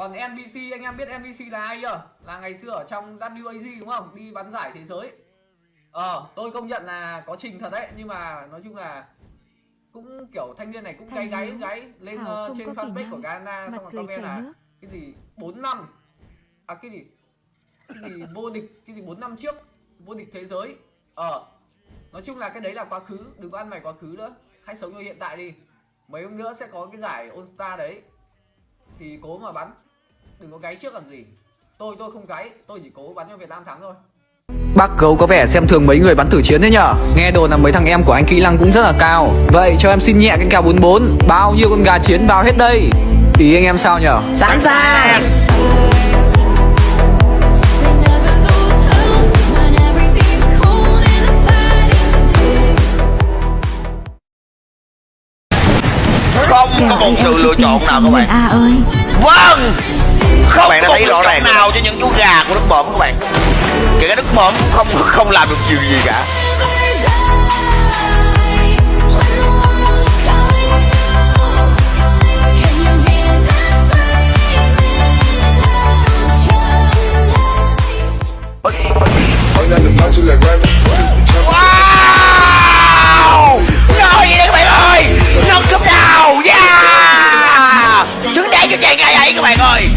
còn NBC anh em biết NBC là ai chưa? Là ngày xưa ở trong WAG đúng không? Đi bắn giải thế giới. Ờ tôi công nhận là có trình thật đấy nhưng mà nói chung là cũng kiểu thanh niên này cũng gáy gáy gáy lên không trên fanpage của Ghana xong rồi comment là nước. cái gì 4 năm. À cái gì? Cái gì vô địch cái gì 4 năm trước vô địch thế giới. Ờ nói chung là cái đấy là quá khứ đừng có ăn mày quá khứ nữa. Hãy sống cho hiện tại đi. Mấy hôm nữa sẽ có cái giải All Star đấy. Thì cố mà bắn đừng có gáy trước làm gì tôi tôi không gáy tôi chỉ cố bắn cho Việt Nam thắng thôi Bác gấu có vẻ xem thường mấy người bắn thử chiến thế nhở Nghe đồn là mấy thằng em của anh kỹ năng cũng rất là cao Vậy cho em xin nhẹ cái kèo 44 Bao nhiêu con gà chiến bao hết đây Ý anh em sao nhở Sẵn sàng. Không có một sự lựa chọn nào các bạn ơi Vâng Không bạn đã thấy rõ ràng nào cho những chú gà của nước bọm các bạn. Kể cả nước bọm không không làm được điều gì cả ấy các bạn ơi.